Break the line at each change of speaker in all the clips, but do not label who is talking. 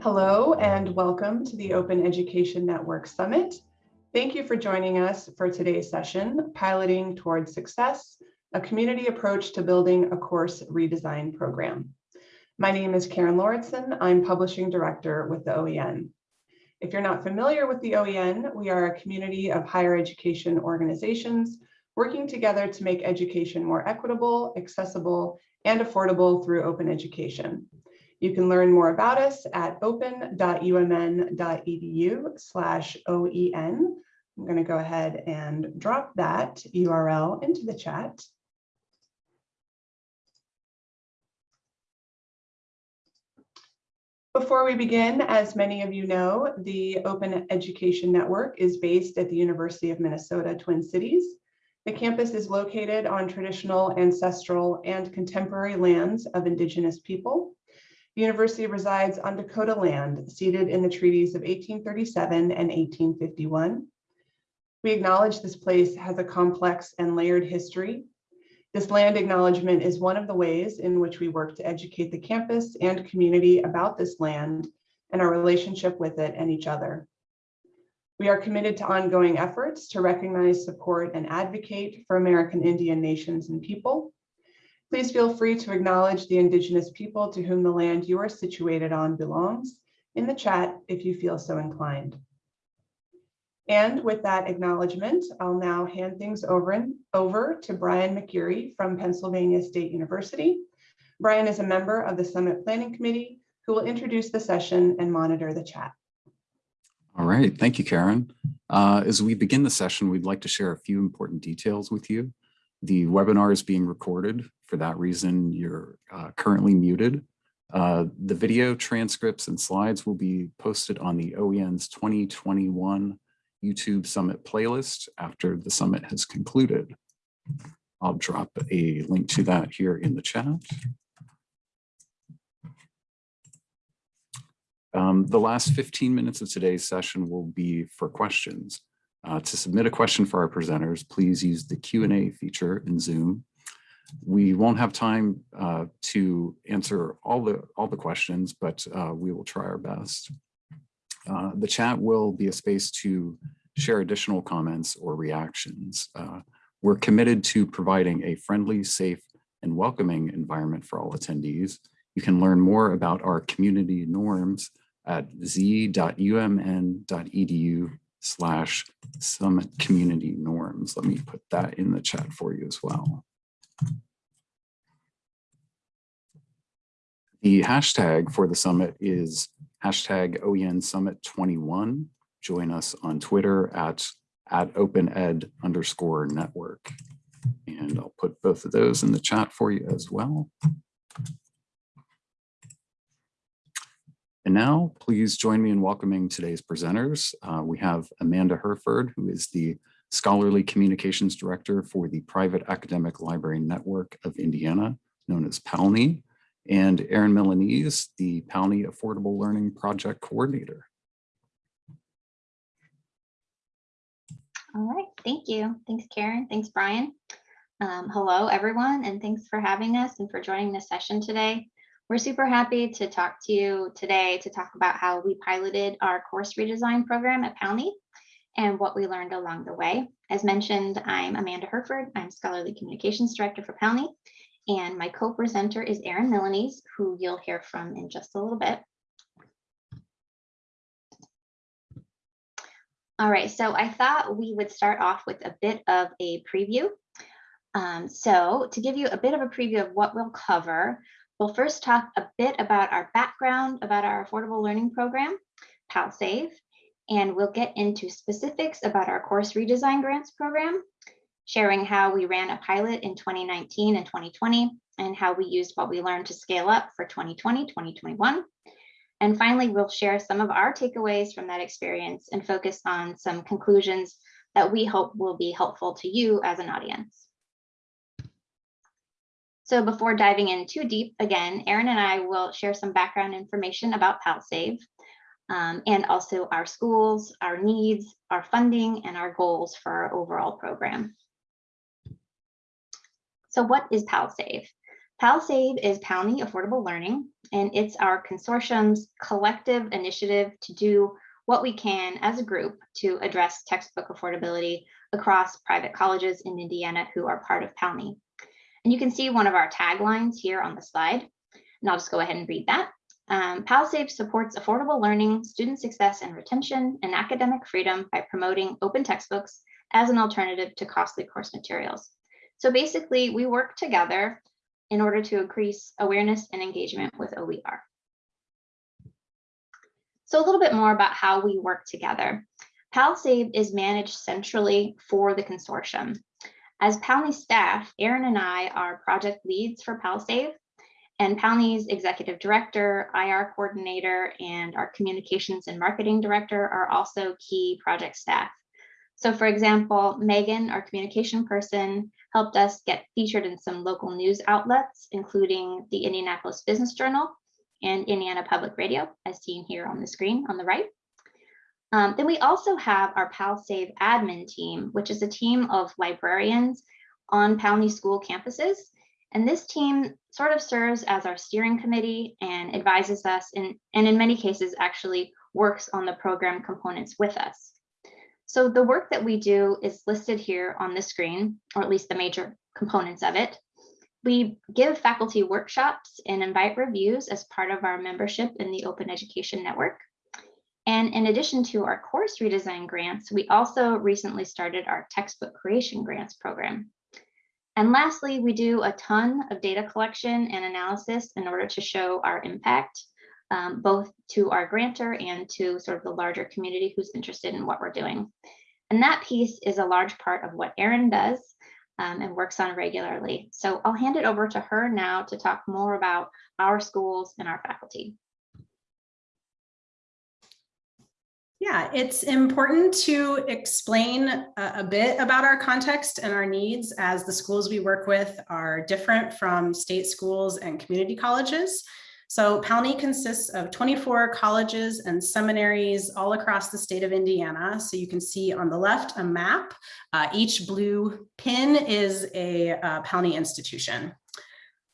Hello and welcome to the Open Education Network Summit. Thank you for joining us for today's session, Piloting Towards Success, a community approach to building a course redesign program. My name is Karen Lauritsen. I'm Publishing Director with the OEN. If you're not familiar with the OEN, we are a community of higher education organizations working together to make education more equitable, accessible, and affordable through open education. You can learn more about us at open.umn.edu slash OEN. I'm going to go ahead and drop that URL into the chat. Before we begin, as many of you know, the Open Education Network is based at the University of Minnesota Twin Cities. The campus is located on traditional, ancestral, and contemporary lands of Indigenous people. The university resides on Dakota land, ceded in the treaties of 1837 and 1851. We acknowledge this place has a complex and layered history. This land acknowledgement is one of the ways in which we work to educate the campus and community about this land and our relationship with it and each other. We are committed to ongoing efforts to recognize, support, and advocate for American Indian nations and people. Please feel free to acknowledge the Indigenous people to whom the land you are situated on belongs in the chat if you feel so inclined. And with that acknowledgement, I'll now hand things over, and, over to Brian McGeary from Pennsylvania State University. Brian is a member of the Summit Planning Committee who will introduce the session and monitor the chat.
All right, thank you, Karen. Uh, as we begin the session, we'd like to share a few important details with you. The webinar is being recorded. For that reason, you're uh, currently muted. Uh, the video transcripts and slides will be posted on the OEN's 2021 YouTube Summit playlist after the summit has concluded. I'll drop a link to that here in the chat. Um, the last 15 minutes of today's session will be for questions. Uh, to submit a question for our presenters, please use the Q&A feature in Zoom. We won't have time uh, to answer all the all the questions, but uh, we will try our best. Uh, the chat will be a space to share additional comments or reactions. Uh, we're committed to providing a friendly, safe, and welcoming environment for all attendees. You can learn more about our community norms at z.umn.edu slash summit community norms. Let me put that in the chat for you as well. The hashtag for the summit is hashtag OEN Summit 21. Join us on Twitter at, at OpenEd underscore network. And I'll put both of those in the chat for you as well. And now please join me in welcoming today's presenters. Uh, we have Amanda Hurford, who is the Scholarly Communications Director for the Private Academic Library Network of Indiana, known as PALNI, and Erin Milanese, the PALNI Affordable Learning Project Coordinator.
All right, thank you. Thanks, Karen. Thanks, Brian. Um, hello, everyone, and thanks for having us and for joining this session today. We're super happy to talk to you today to talk about how we piloted our course redesign program at PALNI and what we learned along the way. As mentioned, I'm Amanda Hurford. I'm Scholarly Communications Director for PALNI, and my co-presenter is Erin Milanese, who you'll hear from in just a little bit. All right, so I thought we would start off with a bit of a preview. Um, so to give you a bit of a preview of what we'll cover, we'll first talk a bit about our background about our affordable learning program, PalSave, and we'll get into specifics about our course redesign grants program, sharing how we ran a pilot in 2019 and 2020, and how we used what we learned to scale up for 2020, 2021, and finally, we'll share some of our takeaways from that experience and focus on some conclusions that we hope will be helpful to you as an audience. So before diving in too deep, again, Erin and I will share some background information about PalSave um, and also our schools, our needs, our funding, and our goals for our overall program. So what is PalSave? PalSave is PALNI Affordable Learning, and it's our consortium's collective initiative to do what we can as a group to address textbook affordability across private colleges in Indiana who are part of PALNI. And you can see one of our taglines here on the slide, and I'll just go ahead and read that. Um, PalSave supports affordable learning, student success and retention, and academic freedom by promoting open textbooks as an alternative to costly course materials. So basically, we work together in order to increase awareness and engagement with OER. So a little bit more about how we work together. PalSave is managed centrally for the consortium. As PALNI staff, Erin and I are project leads for PalSave, and PALNI's executive director, IR coordinator, and our communications and marketing director are also key project staff. So for example, Megan, our communication person, helped us get featured in some local news outlets, including the Indianapolis Business Journal and Indiana Public Radio, as seen here on the screen on the right. Um, then we also have our PalSave admin team, which is a team of librarians on PALNI school campuses. And this team sort of serves as our steering committee and advises us in, and in many cases actually works on the program components with us. So the work that we do is listed here on the screen, or at least the major components of it. We give faculty workshops and invite reviews as part of our membership in the Open Education Network. And in addition to our course redesign grants, we also recently started our textbook creation grants program. And lastly, we do a ton of data collection and analysis in order to show our impact um, both to our grantor and to sort of the larger community who's interested in what we're doing. And that piece is a large part of what Erin does um, and works on regularly. So I'll hand it over to her now to talk more about our schools and our faculty.
Yeah, it's important to explain a, bit about our context and our needs as the schools we work with are different from state schools and community colleges. So PALNI consists of 24 colleges and seminaries all across the state of Indiana. So you can see on the left a map. Uh, each blue pin is a uh, PALNI institution.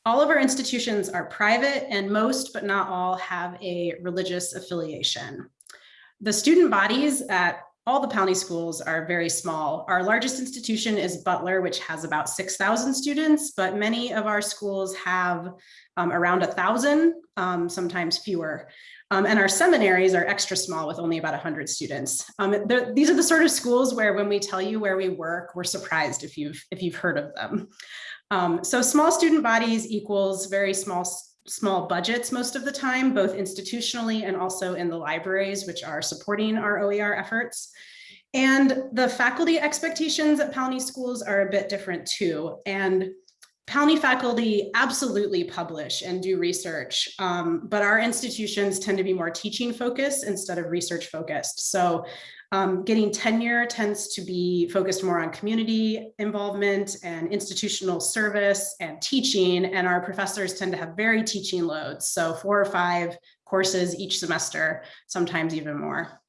All of our institutions are private and most, but not all, have a religious affiliation. The student bodies at all the PALNI schools are very small. Our largest institution is Butler, which has about 6,000 students, but many of our schools have um, around a thousand, um, sometimes fewer. Um, and our seminaries are extra small with only about 100 students. Um, these are the sort of schools where when we tell you where we work, we're surprised if you've, if you've heard of them. Um, so small student bodies equals very small small budgets most of the time, both institutionally and also in the libraries, which are supporting our OER efforts. And the faculty expectations at PALNI schools are a bit different too. And PALNI faculty absolutely publish and do research, um, but our institutions tend to be more teaching focused instead of research focused. So um, getting tenure tends to be focused more on community involvement and institutional service and teaching, and our professors tend to have very teaching loads. So four or five courses each semester, sometimes even more.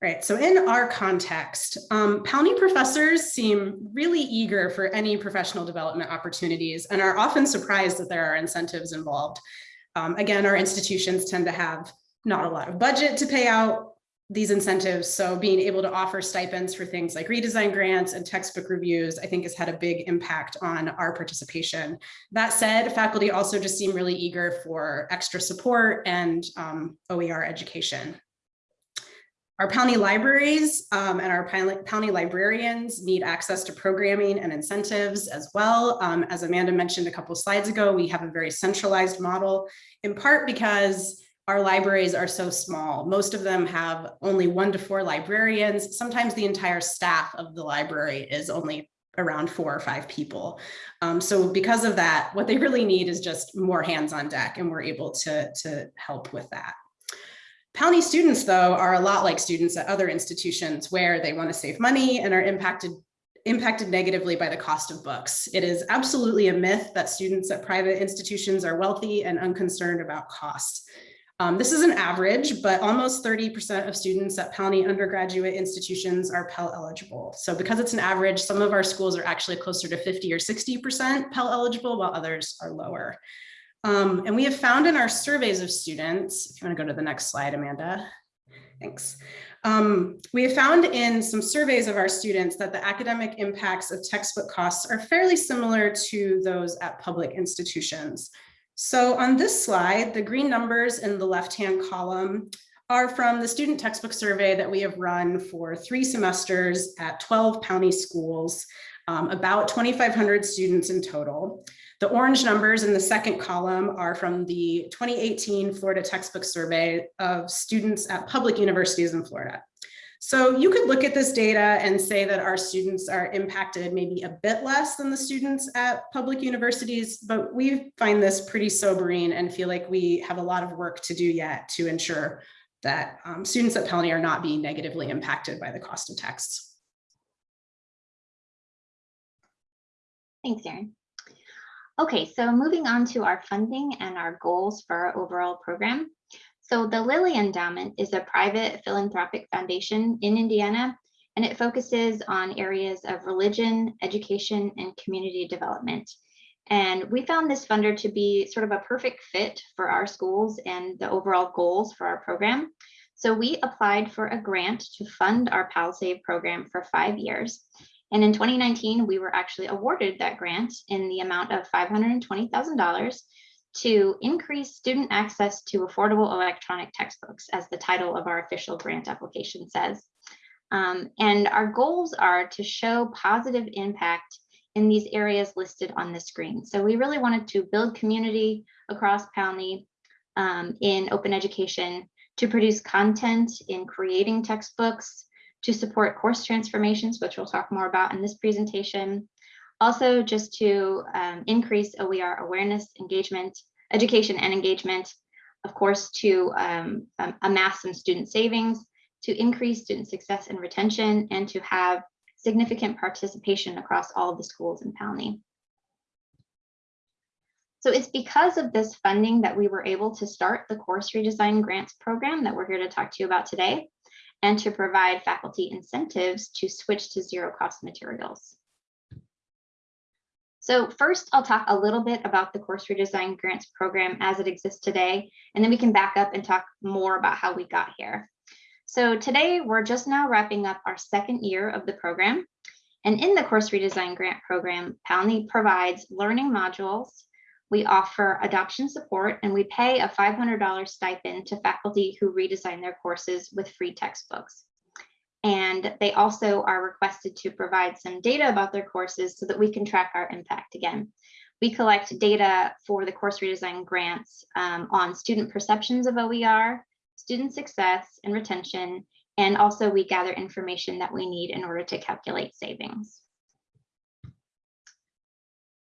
Right, so in our context, um, professors seem really eager for any professional development opportunities and are often surprised that there are incentives involved. Um, again, our institutions tend to have not a lot of budget to pay out these incentives. So being able to offer stipends for things like redesign grants and textbook reviews, I think has had a big impact on our participation. That said, faculty also just seem really eager for extra support and um, OER education. Our PALNI libraries um, and our PALNI librarians need access to programming and incentives as well. Um, as Amanda mentioned a couple slides ago, we have a very centralized model in part because our libraries are so small. Most of them have only one to four librarians. Sometimes the entire staff of the library is only around four or five people. Um, so because of that, what they really need is just more hands on deck and we're able to, to help with that. PALNI students, though, are a lot like students at other institutions where they want to save money and are impacted impacted negatively by the cost of books. It is absolutely a myth that students at private institutions are wealthy and unconcerned about costs. Um, this is an average, but almost 30% of students at PALNI undergraduate institutions are Pell eligible. So because it's an average, some of our schools are actually closer to 50 or 60% Pell eligible, while others are lower. Um, and we have found in our surveys of students, if you want to go to the next slide, Amanda. Thanks. Um, we have found in some surveys of our students that the academic impacts of textbook costs are fairly similar to those at public institutions. So on this slide, the green numbers in the left-hand column are from the student textbook survey that we have run for three semesters at 12 county schools, um, about 2,500 students in total. The orange numbers in the second column are from the 2018 Florida textbook survey of students at public universities in Florida. So you could look at this data and say that our students are impacted maybe a bit less than the students at public universities, but we find this pretty sobering and feel like we have a lot of work to do yet to ensure that um, students at PALNI are not being negatively impacted by the cost of texts.
Thanks, Erin. Okay, so moving on to our funding and our goals for our overall program. So the Lilly Endowment is a private philanthropic foundation in Indiana, and it focuses on areas of religion, education, and community development. And we found this funder to be sort of a perfect fit for our schools and the overall goals for our program. So we applied for a grant to fund our PalSave program for five years. And in 2019, we were actually awarded that grant in the amount of $520,000 to increase student access to affordable electronic textbooks, as the title of our official grant application says. Um, and our goals are to show positive impact in these areas listed on the screen. So we really wanted to build community across PALNI um, in open education, to produce content in creating textbooks, to support course transformations, which we'll talk more about in this presentation. Also, just to um, increase OER awareness, engagement, education and engagement, of course, to um, um, amass some student savings, to increase student success and retention, and to have significant participation across all of the schools in PALNI. So it's because of this funding that we were able to start the course redesign grants program that we're here to talk to you about today and to provide faculty incentives to switch to zero cost materials. So first, I'll talk a little bit about the course redesign grants program as it exists today, and then we can back up and talk more about how we got here. So today, we're just now wrapping up our second year of the program. And in the course redesign grant program, PALNI provides learning modules, we offer adoption support and we pay a $500 stipend to faculty who redesign their courses with free textbooks. And they also are requested to provide some data about their courses so that we can track our impact again. We collect data for the course redesign grants um, on student perceptions of OER, student success and retention, and also we gather information that we need in order to calculate savings.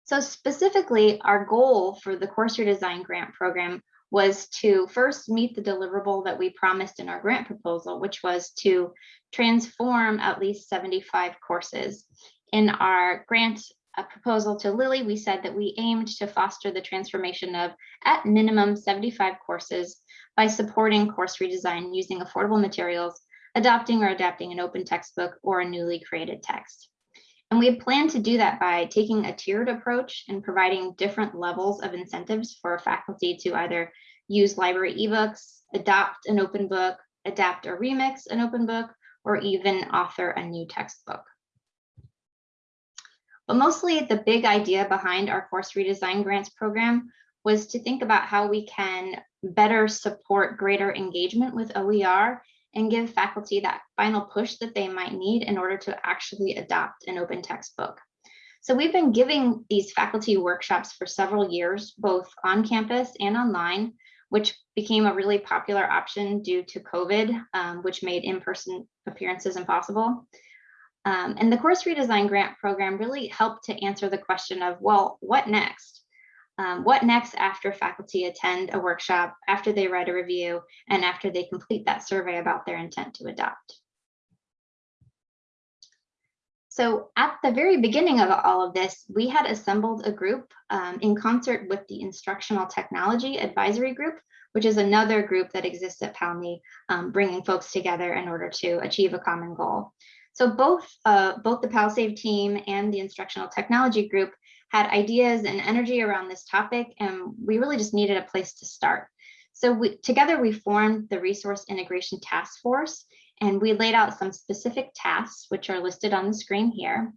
So specifically, our goal for the course redesign grant program was to first meet the deliverable that we promised in our grant proposal, which was to transform at least 75 courses. In our grant uh, proposal to Lilly, we said that we aimed to foster the transformation of at minimum 75 courses by supporting course redesign using affordable materials, adopting or adapting an open textbook or a newly created text. And we plan to do that by taking a tiered approach and providing different levels of incentives for faculty to either use library ebooks, adopt an open book, adapt or remix an open book, or even author a new textbook. But mostly the big idea behind our course redesign grants program was to think about how we can better support greater engagement with OER and give faculty that final push that they might need in order to actually adopt an open textbook. So we've been giving these faculty workshops for several years, both on campus and online, which became a really popular option due to COVID, um, which made in-person appearances impossible. Um, and the course redesign grant program really helped to answer the question of, well, what next? Um, what next after faculty attend a workshop, after they write a review, and after they complete that survey about their intent to adopt. So at the very beginning of all of this, we had assembled a group um, in concert with the Instructional Technology Advisory Group, which is another group that exists at PALNI, um, bringing folks together in order to achieve a common goal. So both, uh, both the PalSave team and the instructional technology group had ideas and energy around this topic, and we really just needed a place to start. So we, together we formed the Resource Integration Task Force, and we laid out some specific tasks, which are listed on the screen here.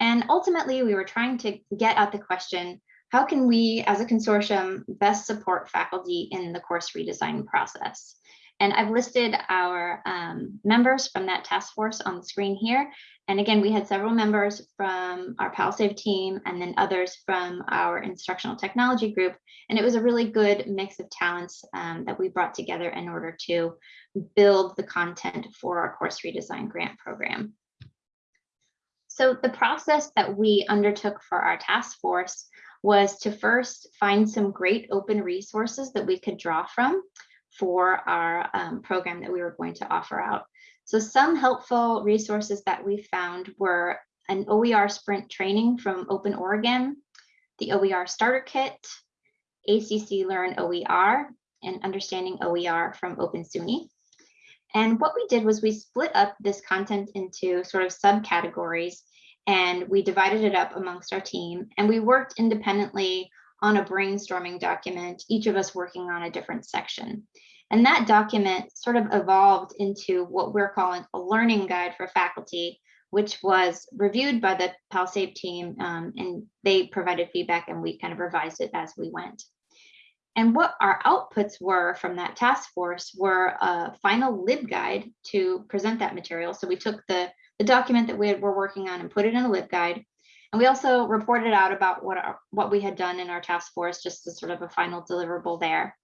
And ultimately, we were trying to get at the question, how can we as a consortium best support faculty in the course redesign process? And I've listed our um, members from that task force on the screen here. And again, we had several members from our PalSave team and then others from our instructional technology group. And it was a really good mix of talents um, that we brought together in order to build the content for our course redesign grant program. So the process that we undertook for our task force was to first find some great open resources that we could draw from for our um, program that we were going to offer out. So some helpful resources that we found were an OER sprint training from Open Oregon, the OER starter kit, ACC Learn OER, and understanding OER from Open SUNY. And what we did was we split up this content into sort of subcategories and we divided it up amongst our team and we worked independently on a brainstorming document, each of us working on a different section. And that document sort of evolved into what we're calling a learning guide for faculty, which was reviewed by the PalSave team um, and they provided feedback and we kind of revised it as we went. And what our outputs were from that task force were a final LibGuide to present that material. So we took the, the document that we had, were working on and put it in a LibGuide. And we also reported out about what, our, what we had done in our task force, just as sort of a final deliverable there.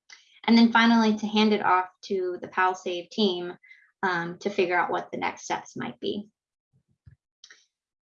And then finally to hand it off to the PalSave team um, to figure out what the next steps might be.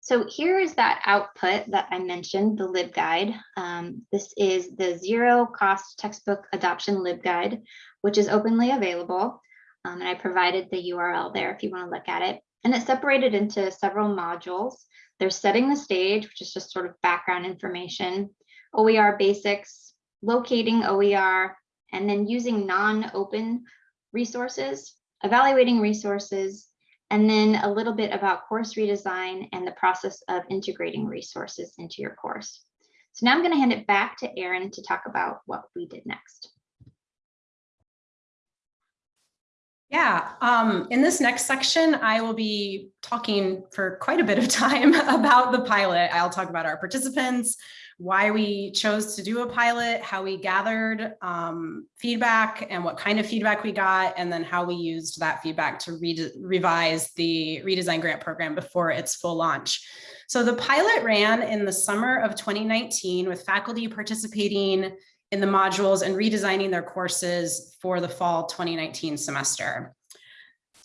So here is that output that I mentioned, the LibGuide. Um, this is the zero cost textbook adoption LibGuide, which is openly available. Um, and I provided the URL there if you want to look at it. And it's separated into several modules. There's setting the stage, which is just sort of background information, OER basics, locating OER, and then using non-open resources, evaluating resources, and then a little bit about course redesign and the process of integrating resources into your course. So now I'm going to hand it back to Erin to talk about what we did next.
Yeah, um, in this next section, I will be talking for quite a bit of time about the pilot. I'll talk about our participants, why we chose to do a pilot, how we gathered um, feedback and what kind of feedback we got, and then how we used that feedback to re revise the redesign grant program before its full launch. So the pilot ran in the summer of 2019 with faculty participating in the modules and redesigning their courses for the fall 2019 semester.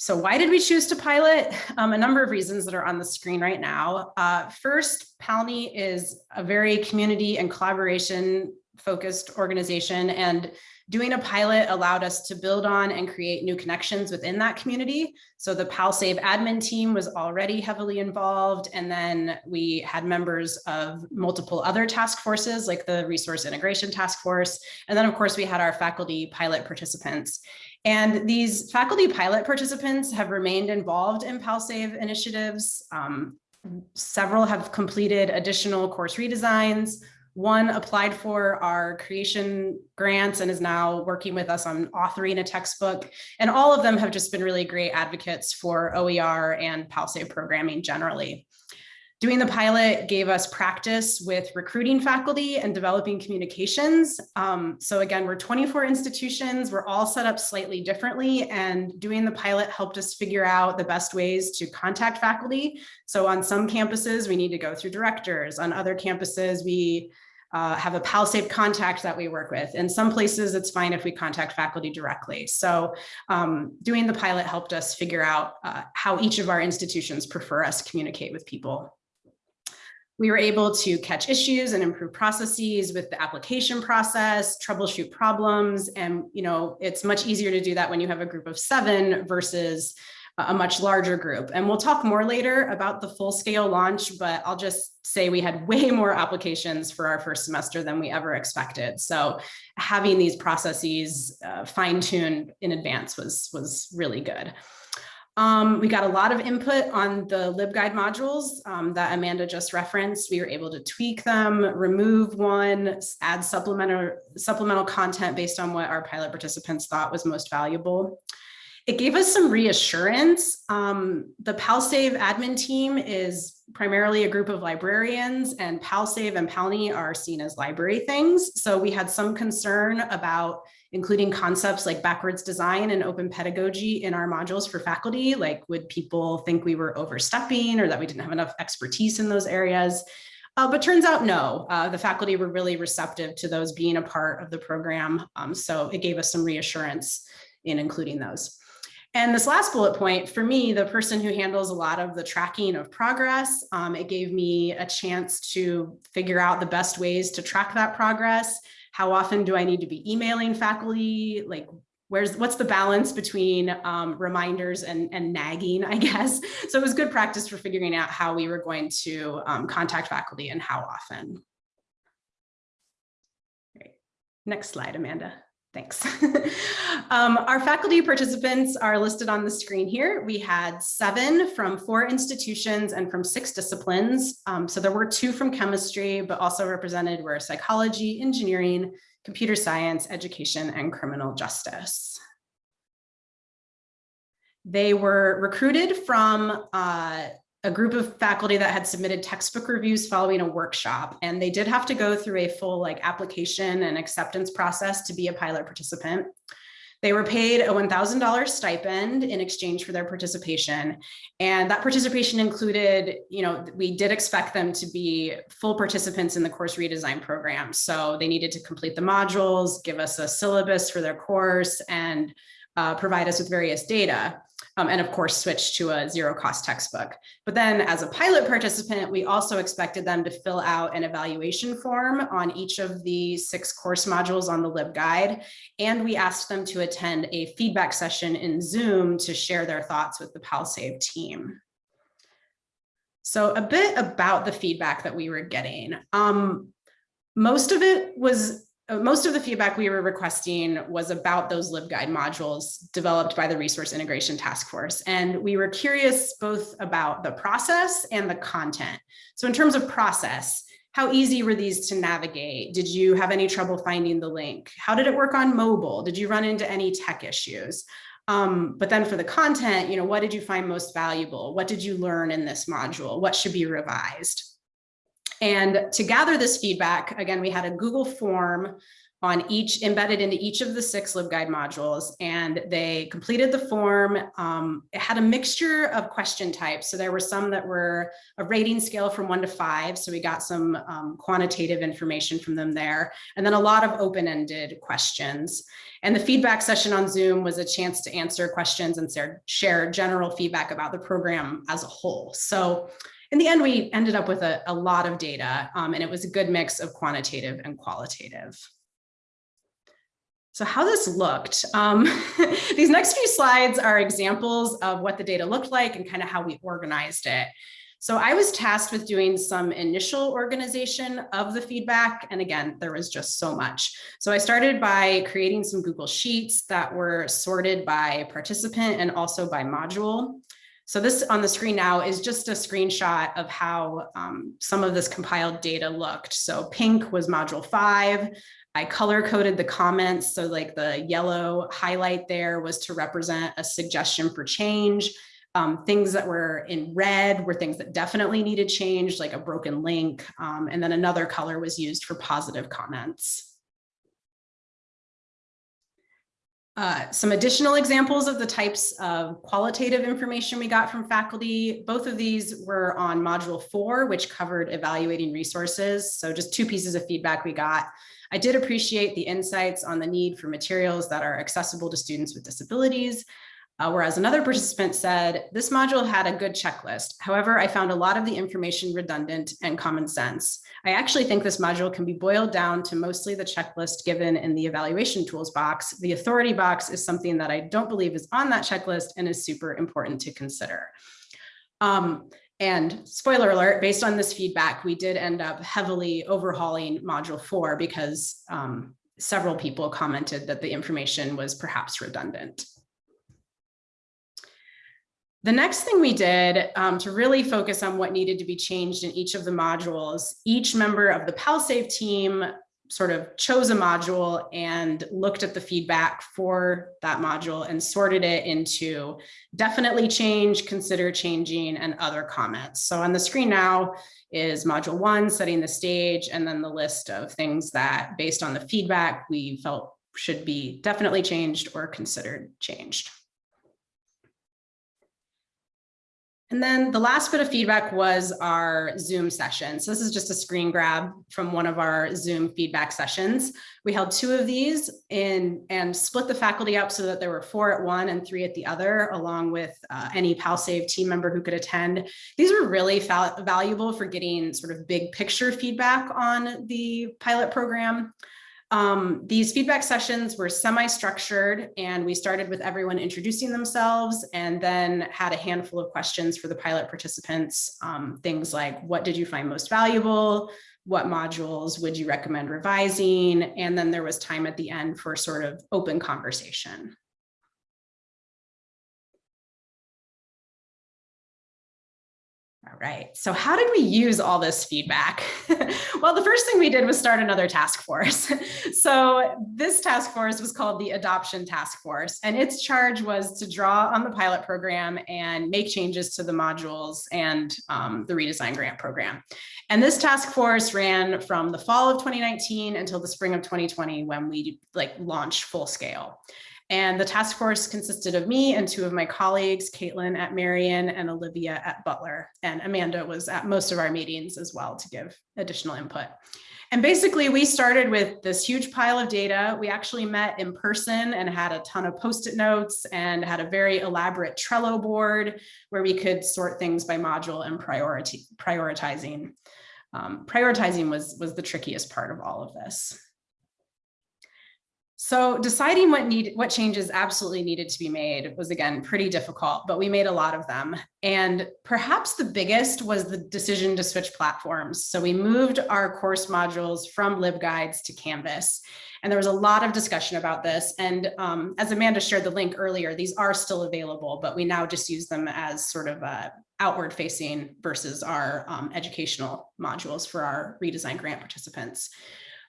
So why did we choose to pilot? Um, a number of reasons that are on the screen right now. Uh, first, PALNI is a very community and collaboration focused organization and doing a pilot allowed us to build on and create new connections within that community. So the PalSave admin team was already heavily involved. And then we had members of multiple other task forces like the resource integration task force. And then of course we had our faculty pilot participants. And these faculty pilot participants have remained involved in PalSave initiatives. Um, several have completed additional course redesigns, one applied for our creation grants and is now working with us on authoring a textbook. And all of them have just been really great advocates for OER and PalSave programming generally. Doing the pilot gave us practice with recruiting faculty and developing communications. Um, so again, we're 24 institutions, we're all set up slightly differently and doing the pilot helped us figure out the best ways to contact faculty. So on some campuses, we need to go through directors. On other campuses, we uh, have a PalSave contact that we work with. In some places, it's fine if we contact faculty directly. So um, doing the pilot helped us figure out uh, how each of our institutions prefer us communicate with people. We were able to catch issues and improve processes with the application process, troubleshoot problems. And, you know, it's much easier to do that when you have a group of seven versus a much larger group. And we'll talk more later about the full scale launch, but I'll just say we had way more applications for our first semester than we ever expected. So having these processes uh, fine tuned in advance was, was really good. Um, we got a lot of input on the LibGuide modules um, that Amanda just referenced. We were able to tweak them, remove one, add supplemental, supplemental content based on what our pilot participants thought was most valuable. It gave us some reassurance. Um, the PalSave admin team is primarily a group of librarians and PalSave and PalNI are seen as library things. So we had some concern about including concepts like backwards design and open pedagogy in our modules for faculty. Like would people think we were overstepping or that we didn't have enough expertise in those areas? Uh, but turns out no, uh, the faculty were really receptive to those being a part of the program. Um, so it gave us some reassurance in including those. And this last bullet point, for me, the person who handles a lot of the tracking of progress, um, it gave me a chance to figure out the best ways to track that progress how often do I need to be emailing faculty? Like, where's what's the balance between um, reminders and, and nagging, I guess. So it was good practice for figuring out how we were going to um, contact faculty and how often. Great. Next slide, Amanda. Thanks. um, our faculty participants are listed on the screen here. We had seven from four institutions and from six disciplines. Um, so there were two from chemistry, but also represented were psychology, engineering, computer science, education, and criminal justice. They were recruited from uh, a group of faculty that had submitted textbook reviews following a workshop and they did have to go through a full like application and acceptance process to be a pilot participant. They were paid a $1,000 stipend in exchange for their participation. And that participation included, you know, we did expect them to be full participants in the course redesign program. So they needed to complete the modules, give us a syllabus for their course and uh, provide us with various data um, and of course switch to a zero cost textbook. But then as a pilot participant, we also expected them to fill out an evaluation form on each of the six course modules on the LibGuide. And we asked them to attend a feedback session in Zoom to share their thoughts with the PalSave team. So a bit about the feedback that we were getting. Um, most of it was most of the feedback we were requesting was about those LibGuide modules developed by the Resource Integration Task Force. And we were curious both about the process and the content. So in terms of process, how easy were these to navigate? Did you have any trouble finding the link? How did it work on mobile? Did you run into any tech issues? Um, but then for the content, you know, what did you find most valuable? What did you learn in this module? What should be revised? And to gather this feedback, again, we had a Google form on each embedded into each of the six LibGuide modules and they completed the form. Um, it had a mixture of question types. So there were some that were a rating scale from one to five. So we got some um, quantitative information from them there and then a lot of open-ended questions. And the feedback session on Zoom was a chance to answer questions and share general feedback about the program as a whole. So in the end, we ended up with a, a lot of data um, and it was a good mix of quantitative and qualitative. So how this looked, um, these next few slides are examples of what the data looked like and kind of how we organized it. So I was tasked with doing some initial organization of the feedback. And again, there was just so much. So I started by creating some Google Sheets that were sorted by participant and also by module. So this on the screen now is just a screenshot of how um, some of this compiled data looked. So pink was module five. I color coded the comments. So like the yellow highlight there was to represent a suggestion for change. Um, things that were in red were things that definitely needed change, like a broken link. Um, and then another color was used for positive comments. Uh, some additional examples of the types of qualitative information we got from faculty. Both of these were on module four, which covered evaluating resources. So just two pieces of feedback we got. I did appreciate the insights on the need for materials that are accessible to students with disabilities. Uh, whereas another participant said, this module had a good checklist. However, I found a lot of the information redundant and common sense. I actually think this module can be boiled down to mostly the checklist given in the evaluation tools box. The authority box is something that I don't believe is on that checklist and is super important to consider. Um, and spoiler alert, based on this feedback, we did end up heavily overhauling module four because um, several people commented that the information was perhaps redundant. The next thing we did um, to really focus on what needed to be changed in each of the modules, each member of the PalSave team sort of chose a module and looked at the feedback for that module and sorted it into definitely change, consider changing, and other comments. So on the screen now is module one, setting the stage, and then the list of things that based on the feedback we felt should be definitely changed or considered changed. And then the last bit of feedback was our Zoom session. So this is just a screen grab from one of our Zoom feedback sessions. We held two of these in and split the faculty up so that there were four at one and three at the other, along with uh, any PalSave team member who could attend. These were really valuable for getting sort of big picture feedback on the pilot program. Um, these feedback sessions were semi-structured and we started with everyone introducing themselves and then had a handful of questions for the pilot participants. Um, things like, what did you find most valuable? What modules would you recommend revising? And then there was time at the end for sort of open conversation. Right, so how did we use all this feedback? well, the first thing we did was start another task force. so this task force was called the Adoption Task Force, and its charge was to draw on the pilot program and make changes to the modules and um, the redesign grant program. And this task force ran from the fall of 2019 until the spring of 2020 when we like launched full scale. And the task force consisted of me and two of my colleagues, Caitlin at Marian and Olivia at Butler. And Amanda was at most of our meetings as well to give additional input. And basically we started with this huge pile of data. We actually met in person and had a ton of post-it notes and had a very elaborate Trello board where we could sort things by module and priority, prioritizing. Um, prioritizing was, was the trickiest part of all of this. So deciding what need what changes absolutely needed to be made was again pretty difficult, but we made a lot of them. And perhaps the biggest was the decision to switch platforms. So we moved our course modules from LibGuides to Canvas. And there was a lot of discussion about this. And um, as Amanda shared the link earlier, these are still available, but we now just use them as sort of a outward facing versus our um, educational modules for our redesign grant participants.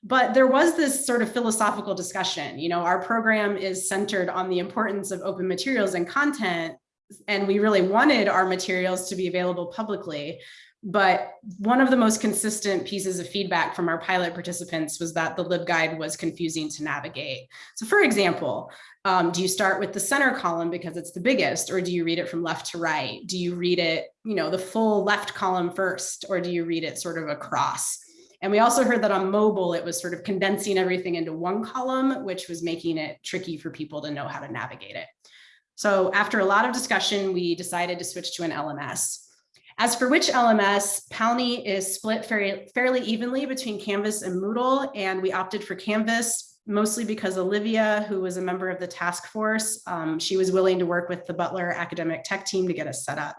But there was this sort of philosophical discussion, you know, our program is centered on the importance of open materials and content, and we really wanted our materials to be available publicly. But one of the most consistent pieces of feedback from our pilot participants was that the LibGuide was confusing to navigate. So for example, um, do you start with the center column because it's the biggest, or do you read it from left to right? Do you read it, you know, the full left column first, or do you read it sort of across? And we also heard that on mobile, it was sort of condensing everything into one column, which was making it tricky for people to know how to navigate it. So after a lot of discussion, we decided to switch to an LMS. As for which LMS, Palni is split fairly, fairly evenly between Canvas and Moodle, and we opted for Canvas mostly because Olivia, who was a member of the task force, um, she was willing to work with the Butler academic tech team to get us set up.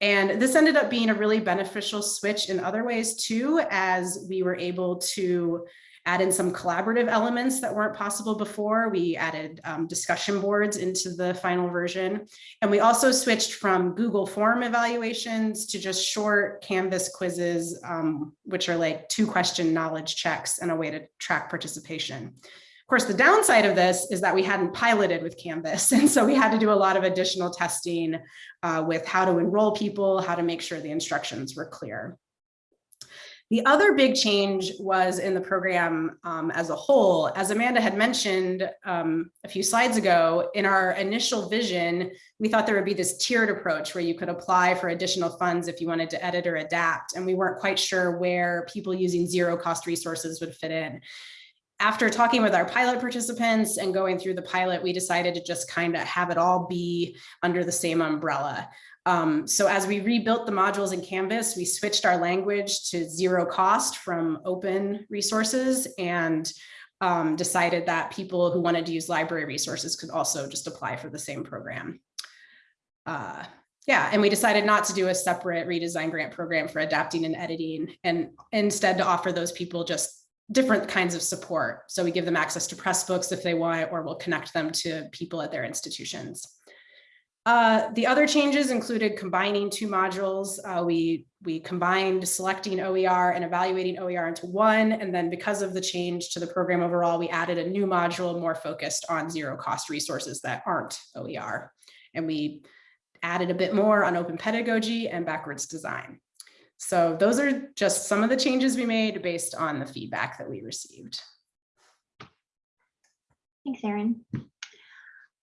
And this ended up being a really beneficial switch in other ways too, as we were able to add in some collaborative elements that weren't possible before. We added um, discussion boards into the final version. And we also switched from Google form evaluations to just short Canvas quizzes, um, which are like two question knowledge checks and a way to track participation. Of course, the downside of this is that we hadn't piloted with Canvas. And so we had to do a lot of additional testing uh, with how to enroll people, how to make sure the instructions were clear. The other big change was in the program um, as a whole. As Amanda had mentioned um, a few slides ago, in our initial vision, we thought there would be this tiered approach where you could apply for additional funds if you wanted to edit or adapt. And we weren't quite sure where people using zero cost resources would fit in. After talking with our pilot participants and going through the pilot, we decided to just kind of have it all be under the same umbrella. Um, so as we rebuilt the modules in Canvas, we switched our language to zero cost from open resources and um, decided that people who wanted to use library resources could also just apply for the same program. Uh, yeah, and we decided not to do a separate redesign grant program for adapting and editing and instead to offer those people just different kinds of support. So we give them access to Pressbooks if they want, or we'll connect them to people at their institutions. Uh, the other changes included combining two modules. Uh, we, we combined selecting OER and evaluating OER into one. And then because of the change to the program overall, we added a new module more focused on zero cost resources that aren't OER. And we added a bit more on open pedagogy and backwards design. So those are just some of the changes we made based on the feedback that we received.
Thanks, Erin.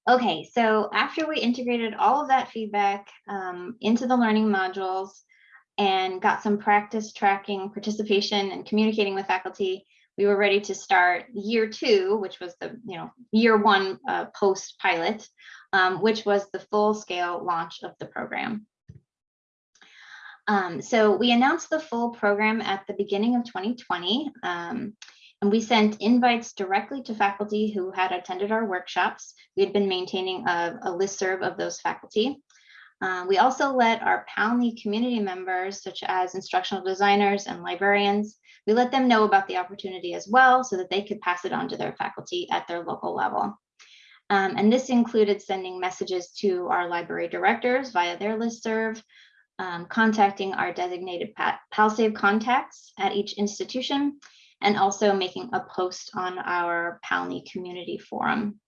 Okay, so after we integrated all of that feedback um, into the learning modules and got some practice tracking participation and communicating with faculty, we were ready to start year two, which was the you know year one uh, post pilot, um, which was the full scale launch of the program. Um, so we announced the full program at the beginning of 2020. Um, and we sent invites directly to faculty who had attended our workshops. We had been maintaining a, a listserv of those faculty. Uh, we also let our PALNI community members, such as instructional designers and librarians, we let them know about the opportunity as well so that they could pass it on to their faculty at their local level. Um, and this included sending messages to our library directors via their listserv, um, contacting our designated PalSave contacts at each institution, and also making a post on our PALNI community forum.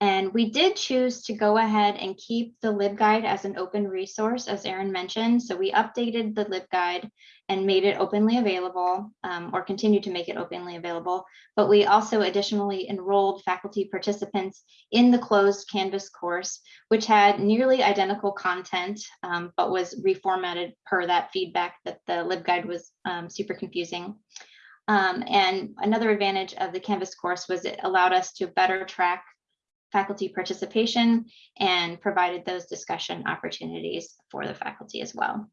And we did choose to go ahead and keep the LibGuide as an open resource, as Erin mentioned. So we updated the LibGuide and made it openly available um, or continue to make it openly available. But we also additionally enrolled faculty participants in the closed Canvas course, which had nearly identical content, um, but was reformatted per that feedback that the LibGuide was um, super confusing. Um, and another advantage of the Canvas course was it allowed us to better track faculty participation and provided those discussion opportunities for the faculty as well.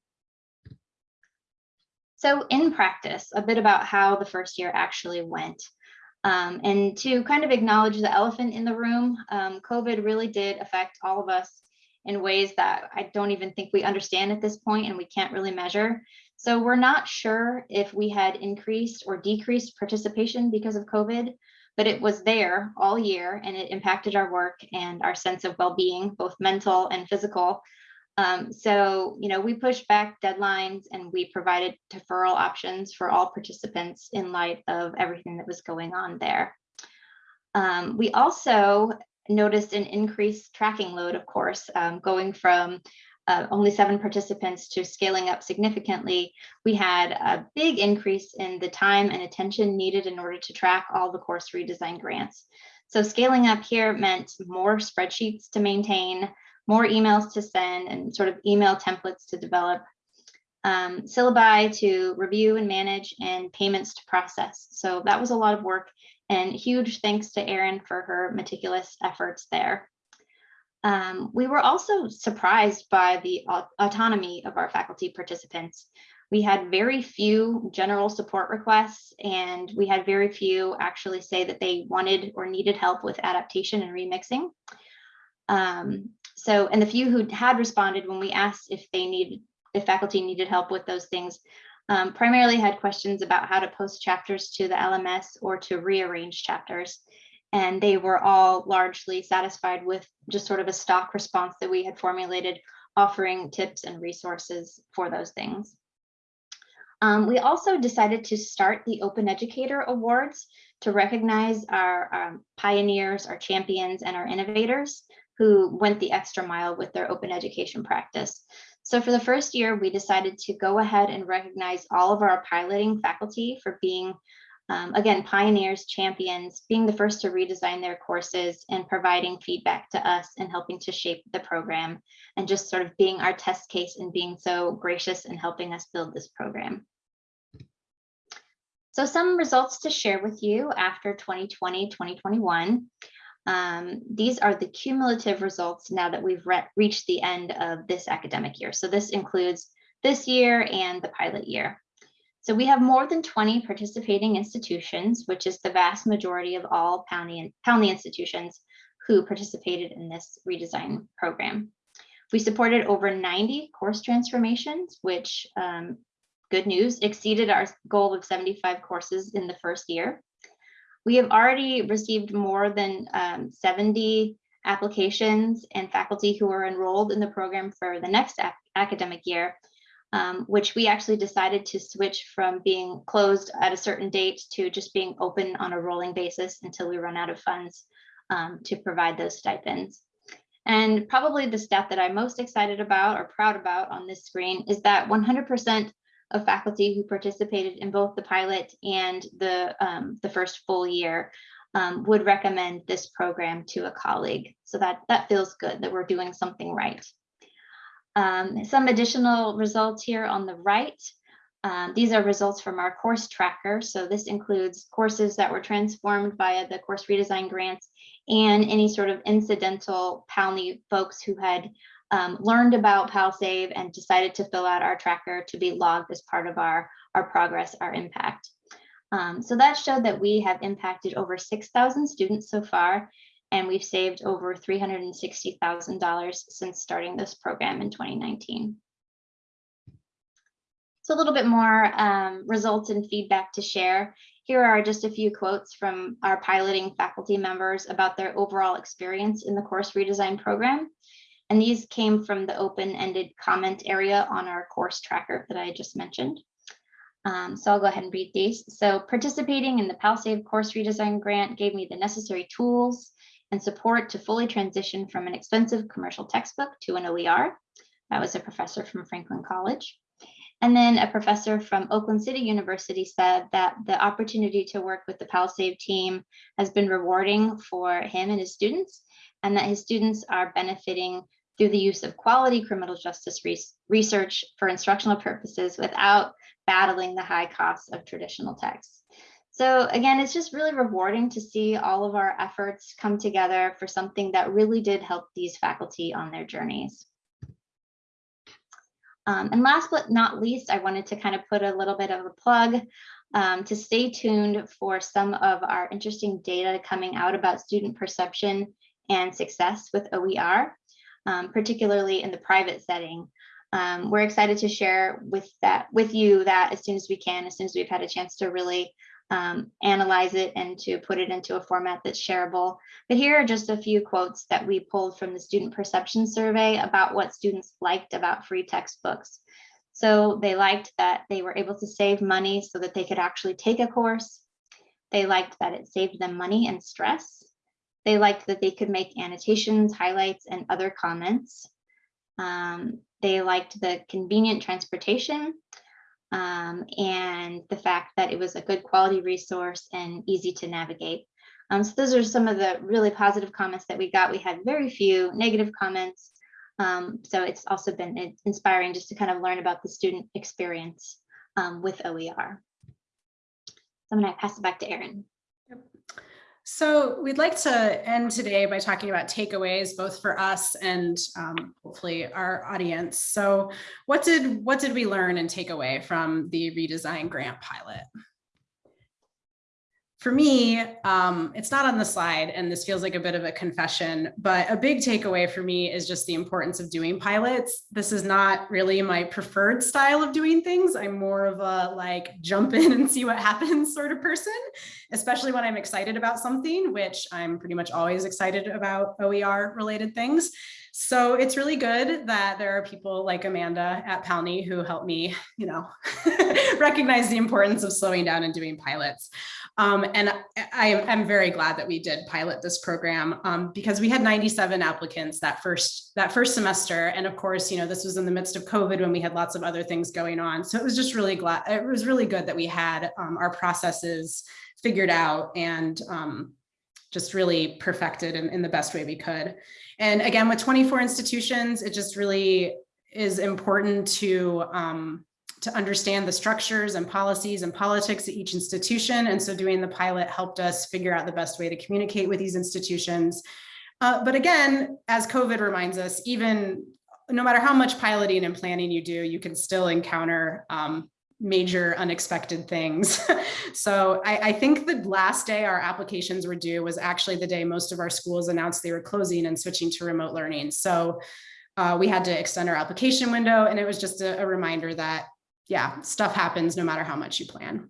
So in practice, a bit about how the first year actually went. Um, and to kind of acknowledge the elephant in the room, um, COVID really did affect all of us in ways that I don't even think we understand at this point and we can't really measure. So we're not sure if we had increased or decreased participation because of COVID, but it was there all year and it impacted our work and our sense of well-being, both mental and physical. Um, so, you know, we pushed back deadlines and we provided deferral options for all participants in light of everything that was going on there. Um, we also noticed an increased tracking load, of course, um, going from uh, only seven participants to scaling up significantly, we had a big increase in the time and attention needed in order to track all the course redesign grants. So scaling up here meant more spreadsheets to maintain, more emails to send, and sort of email templates to develop, um, syllabi to review and manage, and payments to process. So that was a lot of work, and huge thanks to Erin for her meticulous efforts there. Um, we were also surprised by the autonomy of our faculty participants. We had very few general support requests and we had very few actually say that they wanted or needed help with adaptation and remixing. Um, so, and the few who had responded when we asked if they needed, if faculty needed help with those things, um, primarily had questions about how to post chapters to the LMS or to rearrange chapters and they were all largely satisfied with just sort of a stock response that we had formulated, offering tips and resources for those things. Um, we also decided to start the Open Educator Awards to recognize our um, pioneers, our champions, and our innovators who went the extra mile with their open education practice. So for the first year, we decided to go ahead and recognize all of our piloting faculty for being um, again, pioneers, champions, being the first to redesign their courses and providing feedback to us and helping to shape the program and just sort of being our test case and being so gracious in helping us build this program. So some results to share with you after 2020, 2021. Um, these are the cumulative results now that we've re reached the end of this academic year. So this includes this year and the pilot year. So we have more than 20 participating institutions, which is the vast majority of all PALNI, PALNI institutions who participated in this redesign program. We supported over 90 course transformations, which um, good news, exceeded our goal of 75 courses in the first year. We have already received more than um, 70 applications and faculty who are enrolled in the program for the next ac academic year, um, which we actually decided to switch from being closed at a certain date to just being open on a rolling basis until we run out of funds um, to provide those stipends. And probably the stat that I'm most excited about or proud about on this screen is that 100% of faculty who participated in both the pilot and the, um, the first full year um, would recommend this program to a colleague. So that, that feels good that we're doing something right. Um, some additional results here on the right. Um, these are results from our course tracker. So this includes courses that were transformed via the course redesign grants and any sort of incidental PALNI folks who had um, learned about PalSave and decided to fill out our tracker to be logged as part of our, our progress, our impact. Um, so that showed that we have impacted over 6,000 students so far, and we've saved over $360,000 since starting this program in 2019. So a little bit more um, results and feedback to share. Here are just a few quotes from our piloting faculty members about their overall experience in the course redesign program. And these came from the open-ended comment area on our course tracker that I just mentioned. Um, so I'll go ahead and read these. So participating in the PalSave course redesign grant gave me the necessary tools and support to fully transition from an expensive commercial textbook to an OER. That was a professor from Franklin College. And then a professor from Oakland City University said that the opportunity to work with the PalSave team has been rewarding for him and his students, and that his students are benefiting through the use of quality criminal justice re research for instructional purposes without battling the high costs of traditional texts. So again, it's just really rewarding to see all of our efforts come together for something that really did help these faculty on their journeys. Um, and last but not least, I wanted to kind of put a little bit of a plug um, to stay tuned for some of our interesting data coming out about student perception and success with OER, um, particularly in the private setting. Um, we're excited to share with that with you that as soon as we can, as soon as we've had a chance to really um, analyze it and to put it into a format that's shareable. But here are just a few quotes that we pulled from the student perception survey about what students liked about free textbooks. So they liked that they were able to save money so that they could actually take a course. They liked that it saved them money and stress. They liked that they could make annotations, highlights, and other comments. Um, they liked the convenient transportation um, and the fact that it was a good quality resource and easy to navigate. Um, so those are some of the really positive comments that we got. We had very few negative comments. Um, so it's also been inspiring just to kind of learn about the student experience um, with OER. So I'm going to pass it back to Erin.
So we'd like to end today by talking about takeaways, both for us and um, hopefully our audience. So what did what did we learn and take away from the redesign grant pilot? For me, um, it's not on the slide and this feels like a bit of a confession, but a big takeaway for me is just the importance of doing pilots. This is not really my preferred style of doing things. I'm more of a like jump in and see what happens sort of person, especially when I'm excited about something, which I'm pretty much always excited about OER related things. So it's really good that there are people like Amanda at PALNI who help me, you know, recognize the importance of slowing down and doing pilots. Um, and I am very glad that we did pilot this program um, because we had 97 applicants that first that first semester. And of course, you know, this was in the midst of COVID when we had lots of other things going on. So it was just really glad it was really good that we had um, our processes figured out and um, just really perfected in, in the best way we could. And again, with 24 institutions, it just really is important to um, to understand the structures and policies and politics at each institution. And so doing the pilot helped us figure out the best way to communicate with these institutions. Uh, but again, as COVID reminds us, even no matter how much piloting and planning you do, you can still encounter um, major unexpected things. so I, I, think the last day our applications were due was actually the day most of our schools announced they were closing and switching to remote learning. So uh, we had to extend our application window and it was just a, a reminder that, yeah, stuff happens no matter how much you plan.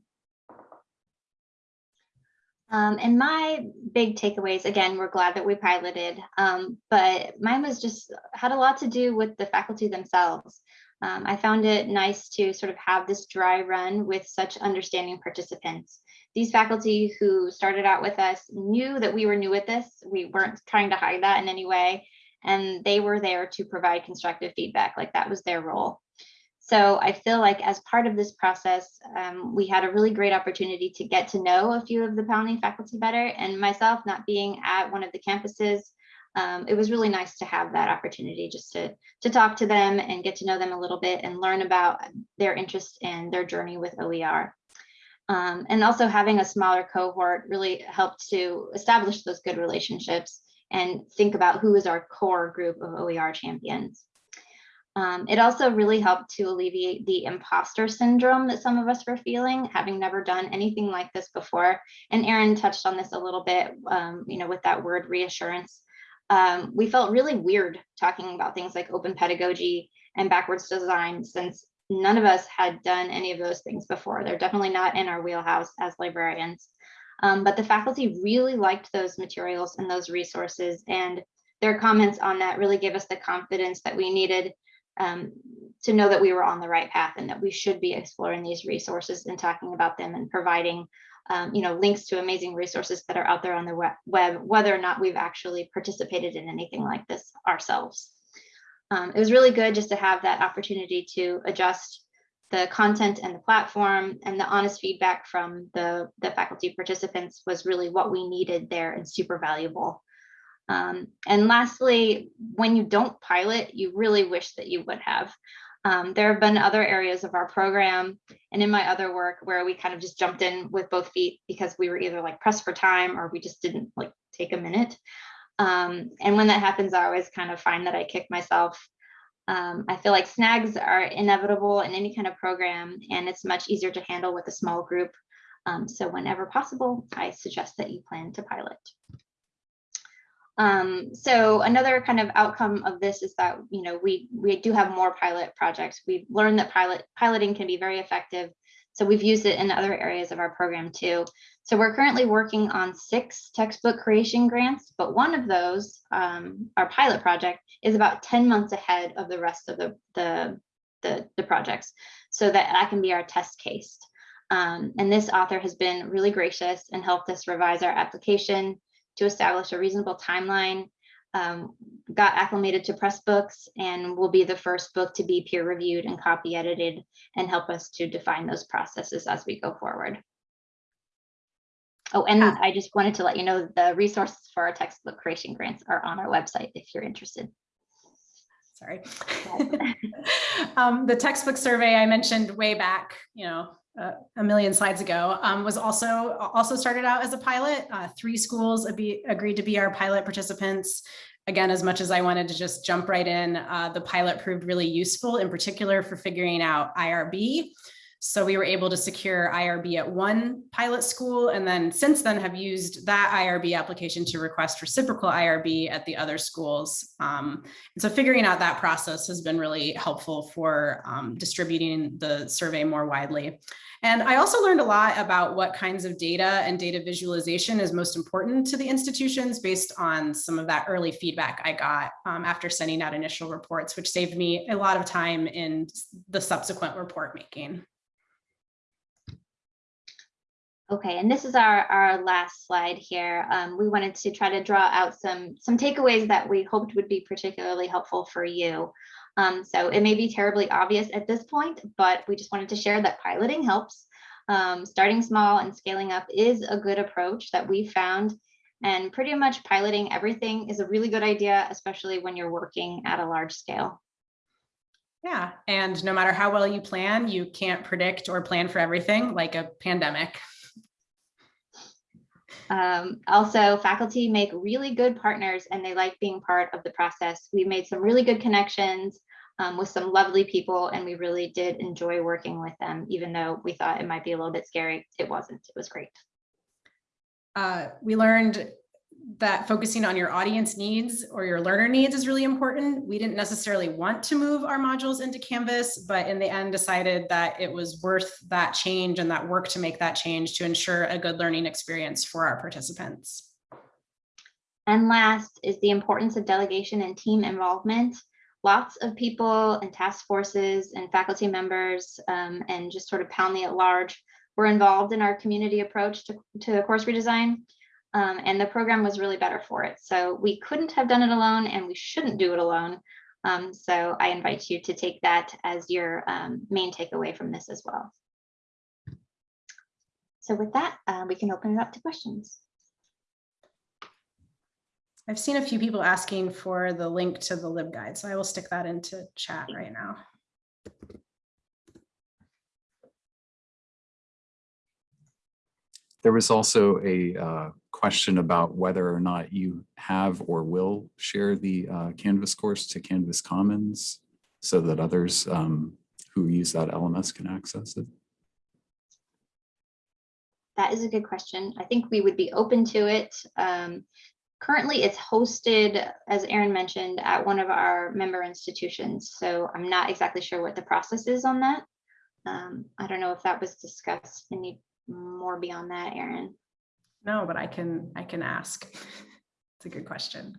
Um, and my big takeaways, again, we're glad that we piloted, um, but mine was just had a lot to do with the faculty themselves. Um, I found it nice to sort of have this dry run with such understanding participants. These faculty who started out with us knew that we were new at this. We weren't trying to hide that in any way. And they were there to provide constructive feedback, like that was their role. So I feel like as part of this process, um, we had a really great opportunity to get to know a few of the PALNI faculty better. And myself, not being at one of the campuses, um, it was really nice to have that opportunity just to, to talk to them and get to know them a little bit and learn about their interest and their journey with OER. Um, and also having a smaller cohort really helped to establish those good relationships and think about who is our core group of OER champions. Um, it also really helped to alleviate the imposter syndrome that some of us were feeling, having never done anything like this before. And Erin touched on this a little bit, um, you know, with that word reassurance. Um, we felt really weird talking about things like open pedagogy and backwards design since none of us had done any of those things before. They're definitely not in our wheelhouse as librarians. Um, but the faculty really liked those materials and those resources and their comments on that really gave us the confidence that we needed um, to know that we were on the right path and that we should be exploring these resources and talking about them and providing um, you know, links to amazing resources that are out there on the web, whether or not we've actually participated in anything like this ourselves. Um, it was really good just to have that opportunity to adjust the content and the platform and the honest feedback from the, the faculty participants was really what we needed there and super valuable. Um, and lastly, when you don't pilot, you really wish that you would have. Um, there have been other areas of our program and in my other work where we kind of just jumped in with both feet because we were either like pressed for time or we just didn't like take a minute. Um, and when that happens, I always kind of find that I kick myself. Um, I feel like snags are inevitable in any kind of program and it's much easier to handle with a small group. Um, so whenever possible, I suggest that you plan to pilot. Um, so another kind of outcome of this is that, you know, we, we do have more pilot projects. We've learned that pilot piloting can be very effective. So we've used it in other areas of our program too. So we're currently working on six textbook creation grants, but one of those, um, our pilot project, is about 10 months ahead of the rest of the, the, the, the projects. So that that can be our test case. Um, and this author has been really gracious and helped us revise our application, to establish a reasonable timeline, um, got acclimated to Pressbooks and will be the first book to be peer reviewed and copy edited and help us to define those processes as we go forward. Oh, and
Yeah.
I just wanted to let you know the resources for our textbook creation grants are on our website if you're interested.
Sorry. um, the textbook survey I mentioned way back, you know, uh, a million slides ago, um, was also also started out as a pilot. Uh, three schools agreed to be our pilot participants. Again, as much as I wanted to just jump right in, uh, the pilot proved really useful, in particular for figuring out IRB. So we were able to secure IRB at one pilot school and then since then have used that IRB application to request reciprocal IRB at the other schools. Um, and so figuring out that process has been really helpful for um, distributing the survey more widely. And I also learned a lot about what kinds of data and data visualization is most important to the institutions based on some of that early feedback I got um, after sending out initial reports, which saved me a lot of time in the subsequent report making.
Okay, and this is our, our last slide here. Um, we wanted to try to draw out some, some takeaways that we hoped would be particularly helpful for you. Um, so it may be terribly obvious at this point, but we just wanted to share that piloting helps. Um, starting small and scaling up is a good approach that we found and pretty much piloting everything is a really good idea, especially when you're working at a large scale.
Yeah, and no matter how well you plan, you can't predict or plan for everything like a pandemic.
Um, also, faculty make really good partners and they like being part of the process. We made some really good connections um, with some lovely people and we really did enjoy working with them, even though we thought it might be a little bit scary. It wasn't, it was great.
Uh, we learned that focusing on your audience needs or your learner needs is really important. We didn't necessarily want to move our modules into Canvas, but in the end decided that it was worth that change and that work to make that change to ensure a good learning experience for our participants.
And last is the importance of delegation and team involvement. Lots of people and task forces and faculty members um, and just sort of PALNI at large were involved in our community approach to, to course redesign. Um, and the program was really better for it. So we couldn't have done it alone and we shouldn't do it alone. Um, so I invite you to take that as your um, main takeaway from this as well. So with that, uh, we can open it up to questions.
I've seen a few people asking for the link to the LibGuide, so I will stick that into chat right now.
There was also a uh, question about whether or not you have or will share the uh, Canvas course to Canvas Commons so that others um, who use that LMS can access it.
That is a good question. I think we would be open to it. Um, currently, it's hosted, as Erin mentioned, at one of our member institutions. So I'm not exactly sure what the process is on that. Um, I don't know if that was discussed in any more beyond that, Erin.
No, but I can, I can ask. It's a good question.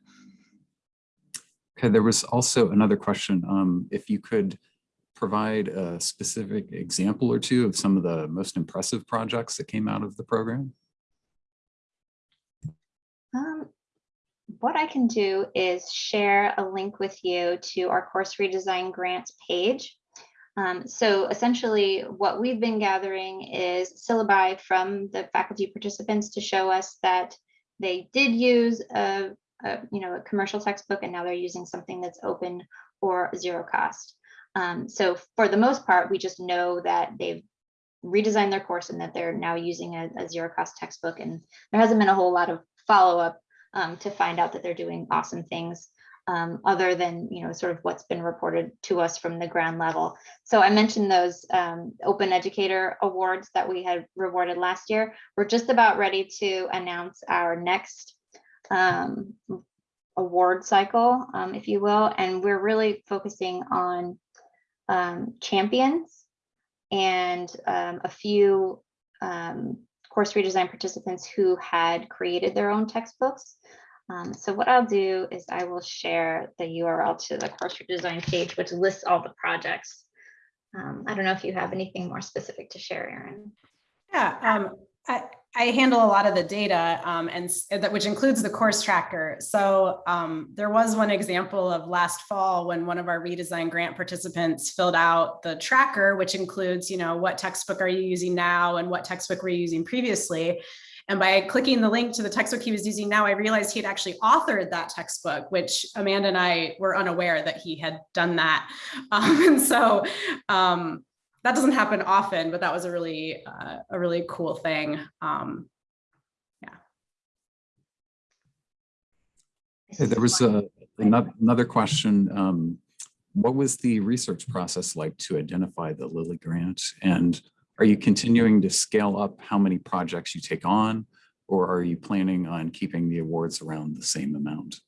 Okay, there was also another question. Um, if you could provide a specific example or two of some of the most impressive projects that came out of the program?
Um, what I can do is share a link with you to our course redesign grants page. Um, so essentially what we've been gathering is syllabi from the faculty participants to show us that they did use a, a you know, a commercial textbook and now they're using something that's open or zero cost. Um, so for the most part, we just know that they've redesigned their course and that they're now using a, a zero cost textbook. And there hasn't been a whole lot of follow up um, to find out that they're doing awesome things um, other than, you know, sort of what's been reported to us from the ground level. So I mentioned those um, Open Educator Awards that we had rewarded last year. We're just about ready to announce our next um, award cycle, um, if you will, and we're really focusing on um, champions and um, a few um, course redesign participants who had created their own textbooks. Um, so what I'll do is I will share the URL to the course redesign page, which lists all the projects. Um, I don't know if you have anything more specific to share, Erin.
Yeah, um, I, I handle a lot of the data um, and that which includes the course tracker. So um, there was one example of last fall when one of our redesign grant participants filled out the tracker, which includes, you know, what textbook are you using now and what textbook were you using previously. And by clicking the link to the textbook he was using now, I realized he had actually authored that textbook, which Amanda and I were unaware that he had done that. Um, and so um, that doesn't happen often, but that was a really, uh, a really cool thing. Um,
Okay, there was a, another question. Um, what was the research process like to identify the Lilly grant? And are you continuing to scale up how many projects you take on? Or are you planning on keeping the awards around the same amount?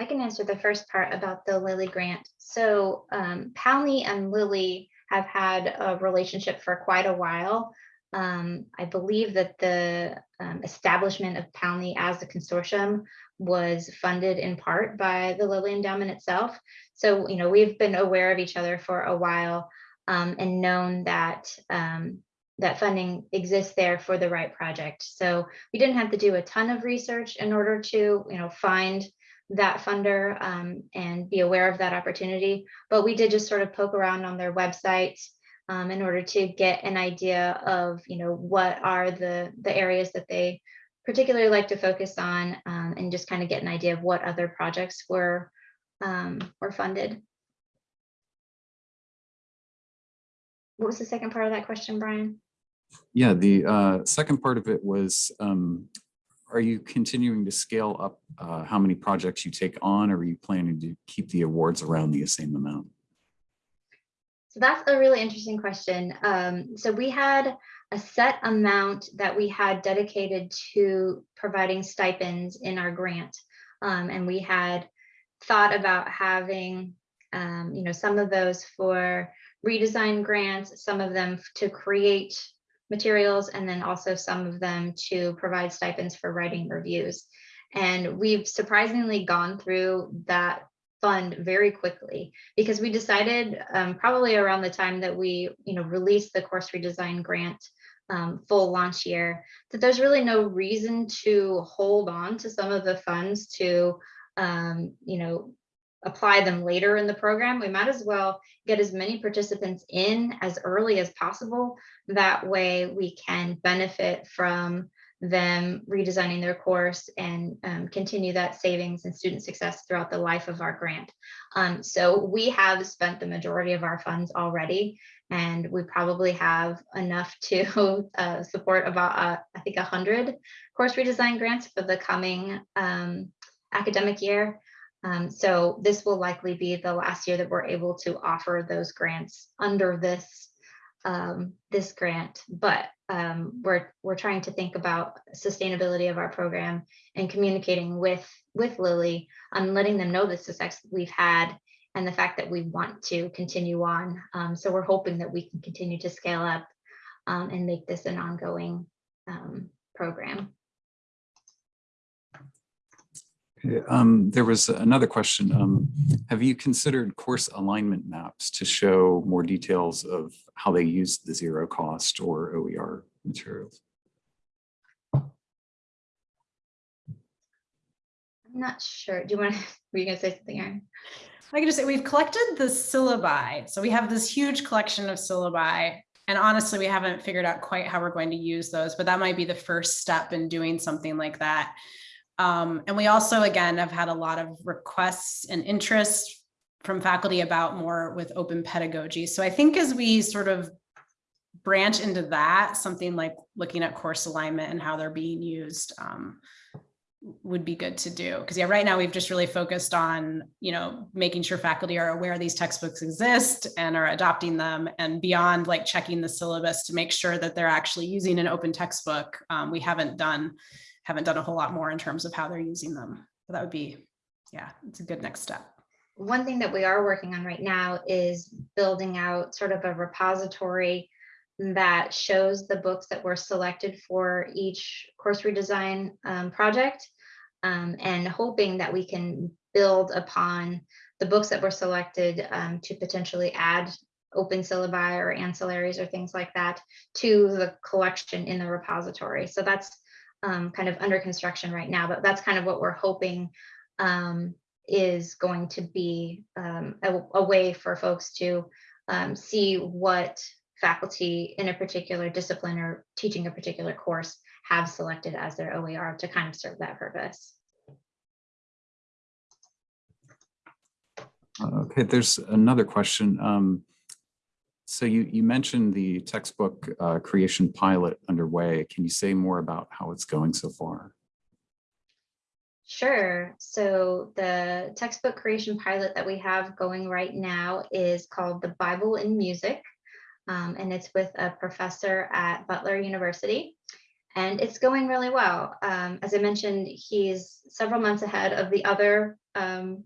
I can answer the first part about the Lilly grant. So um, and Lilly have had a relationship for quite a while. Um, I believe that the um, establishment of PALNI as a consortium was funded in part by the Lilly Endowment itself. So, you know, we've been aware of each other for a while um, and known that um, that funding exists there for the right project. So we didn't have to do a ton of research in order to, you know, find that funder um, and be aware of that opportunity. But we did just sort of poke around on their website um, in order to get an idea of, you know, what are the the areas that they particularly like to focus on, um, and just kind of get an idea of what other projects were um, were funded. What was the second part of that question, Brian?
Yeah, the uh, second part of it was, um, are you continuing to scale up uh, how many projects you take on? Or are you planning to keep the awards around the same amount?
So that's a really interesting question. Um, so we had a set amount that we had dedicated to providing stipends in our grant. Um, and we had thought about having, um, you know, some of those for redesign grants, some of them to create materials, and then also some of them to provide stipends for writing reviews. And we've surprisingly gone through that fund very quickly because we decided um, probably around the time that we, you know, released the course redesign grant um, full launch year, that there's really no reason to hold on to some of the funds to, um, you know, apply them later in the program. We might as well get as many participants in as early as possible. That way we can benefit from them redesigning their course and um, continue that savings and student success throughout the life of our grant. Um, so we have spent the majority of our funds already, and we probably have enough to uh, support about, uh, I think, 100 course redesign grants for the coming um, academic year. Um, so this will likely be the last year that we're able to offer those grants under this um, this grant, but um, we're we're trying to think about sustainability of our program and communicating with with Lilly on letting them know the success we've had and the fact that we want to continue on. Um, so we're hoping that we can continue to scale up um, and make this an ongoing um, program.
Okay, Um, there was another question. Um, have you considered course alignment maps to show more details of how they use the zero cost or OER materials?
I'm not sure. Do you want to, were you gonna say something, Erin?
I can just say we've collected the syllabi. So we have this huge collection of syllabi. And honestly, we haven't figured out quite how we're going to use those, but that might be the first step in doing something like that. Um, and we also, again, have had a lot of requests and interest from faculty about more with open pedagogy. So I think as we sort of branch into that, something like looking at course alignment and how they're being used um, would be good to do. Because yeah, right now we've just really focused on, you know, making sure faculty are aware these textbooks exist and are adopting them and beyond like checking the syllabus to make sure that they're actually using an open textbook. Um, we haven't done haven't done a whole lot more in terms of how they're using them. But that would be, yeah, it's a good next step.
One thing that we are working on right now is building out sort of a repository that shows the books that were selected for each course redesign um, project um, and hoping that we can build upon the books that were selected um, to potentially add open syllabi or ancillaries or things like that to the collection in the repository. So that's um, kind of under construction right now, but that's kind of what we're hoping um, is going to be um, a, a, way for folks to um, see what faculty in a particular discipline or teaching a particular course have selected as their OER to kind of serve that purpose.
Okay, there's another question. Um, so you, you mentioned the textbook uh, creation pilot underway. Can you say more about how it's going so far?
Sure. So the textbook creation pilot that we have going right now is called the Bible in Music. Um, and it's with a professor at Butler University. And it's going really well. Um, as I mentioned, he's several months ahead of the other um,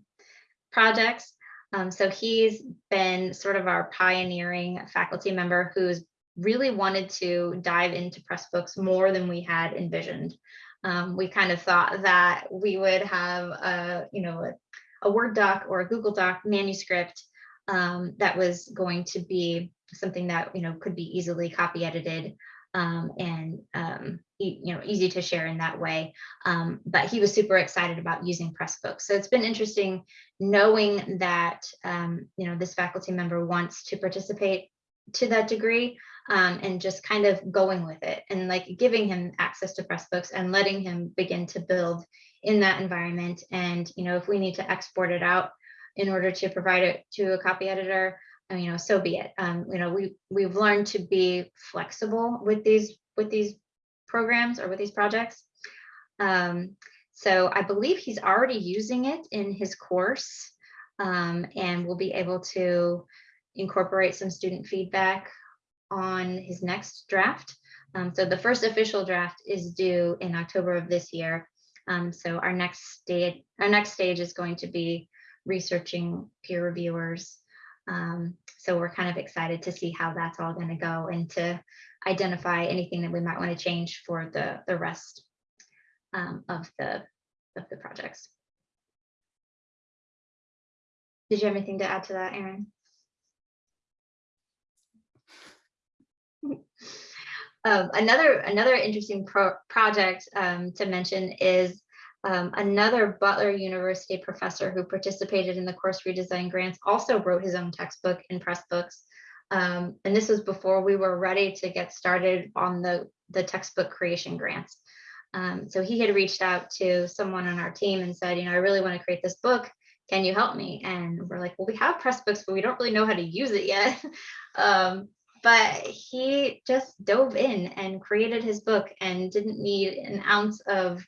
projects. Um, so he's been sort of our pioneering faculty member who's really wanted to dive into Pressbooks more than we had envisioned. Um, we kind of thought that we would have a, you know, a, a Word doc or a Google Doc manuscript um, that was going to be something that, you know, could be easily copy edited um, and um, e you know easy to share in that way. Um, but he was super excited about using Pressbooks. So it's been interesting knowing that um, you know this faculty member wants to participate to that degree um, and just kind of going with it and like giving him access to Pressbooks and letting him begin to build in that environment. And you know if we need to export it out in order to provide it to a copy editor, you know, so be it. Um, you know, we, we've learned to be flexible with these, with these programs or with these projects. Um, so I believe he's already using it in his course um, and we'll be able to incorporate some student feedback on his next draft. Um, so the first official draft is due in October of this year. Um, so our next stage, our next stage is going to be researching peer reviewers. Um, so we're kind of excited to see how that's all going to go and to identify anything that we might want to change for the the rest um, of the of the projects. Did you have anything to add to that, Erin? Um, another another interesting pro project um, to mention is um, another Butler University professor who participated in the course redesign grants also wrote his own textbook in Pressbooks. Um, and this was before we were ready to get started on the, the textbook creation grants. Um, so he had reached out to someone on our team and said, you know, I really want to create this book. Can you help me? And we're like, well, we have Pressbooks, but we don't really know how to use it yet. um, but he just dove in and created his book and didn't need an ounce of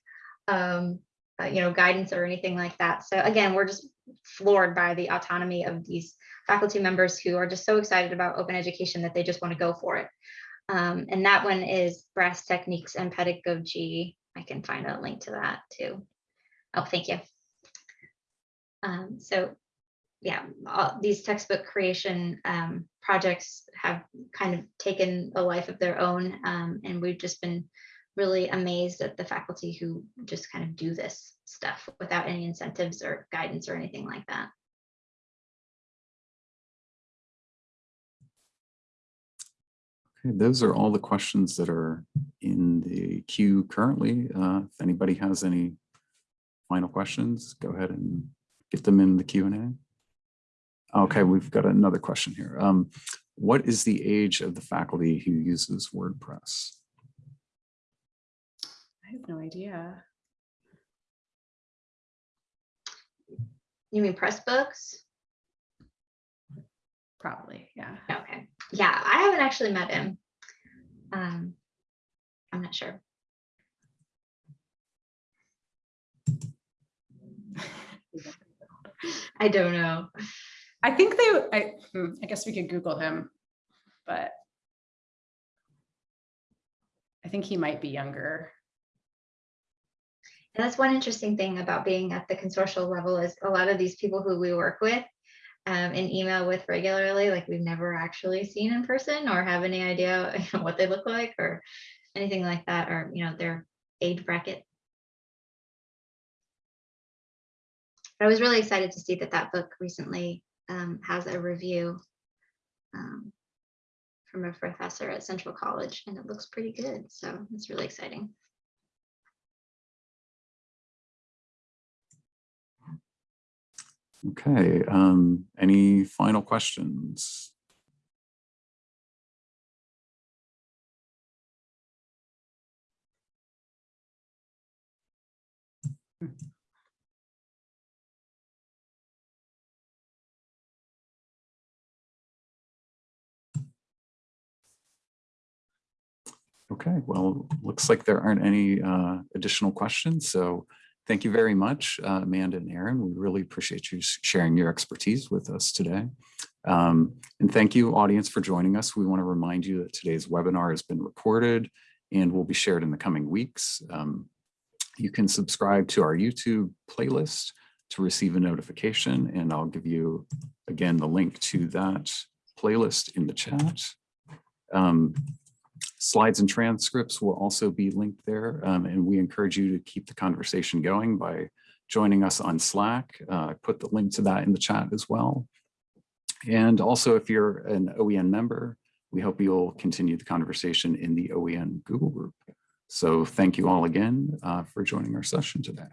um, uh, you know guidance or anything like that. So again we're just floored by the autonomy of these faculty members who are just so excited about open education that they just want to go for it. Um, and that one is brass techniques and pedagogy. I can find a link to that too. Oh thank you. Um, so yeah, all these textbook creation um, projects have kind of taken a life of their own. Um, and we've just been really amazed at the faculty who just kind of do this stuff without any incentives or guidance or anything like that.
Okay, those are all the questions that are in the queue currently. Uh, if anybody has any final questions, go ahead and get them in the Q and A. Okay, we've got another question here. Um, what is the age of the faculty who uses WordPress?
I have no idea.
You mean Pressbooks?
Probably, yeah.
Okay. Yeah, I haven't actually met him. Um, I'm not sure. I don't know.
I think they, I, hmm, I guess we could Google him, but I think he might be younger.
And that's one interesting thing about being at the consortial level is a lot of these people who we work with um, and email with regularly, like we've never actually seen in person or have any idea what they look like or anything like that, or you know their age bracket. But I was really excited to see that that book recently um, has a review um, from a professor at Central College, and it looks pretty good. So it's really exciting.
Okay, um, any final questions? Okay, well, looks like there aren't any uh, additional questions. So thank you very much, uh, Amanda and Erin. We really appreciate you sharing your expertise with us today. Um, and thank you, audience, for joining us. We want to remind you that today's webinar has been recorded and will be shared in the coming weeks. Um, you can subscribe to our YouTube playlist to receive a notification, and I'll give you, again, the link to that playlist in the chat. Um, Slides and transcripts will also be linked there, um, and we encourage you to keep the conversation going by joining us on Slack. Uh, put the link to that in the chat as well. And also, if you're an OEN member, we hope you'll continue the conversation in the OEN Google group. So thank you all again uh, for joining our session today.